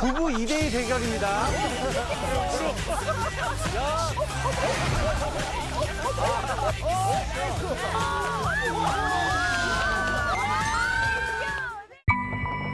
부부 2대2 대결입니다.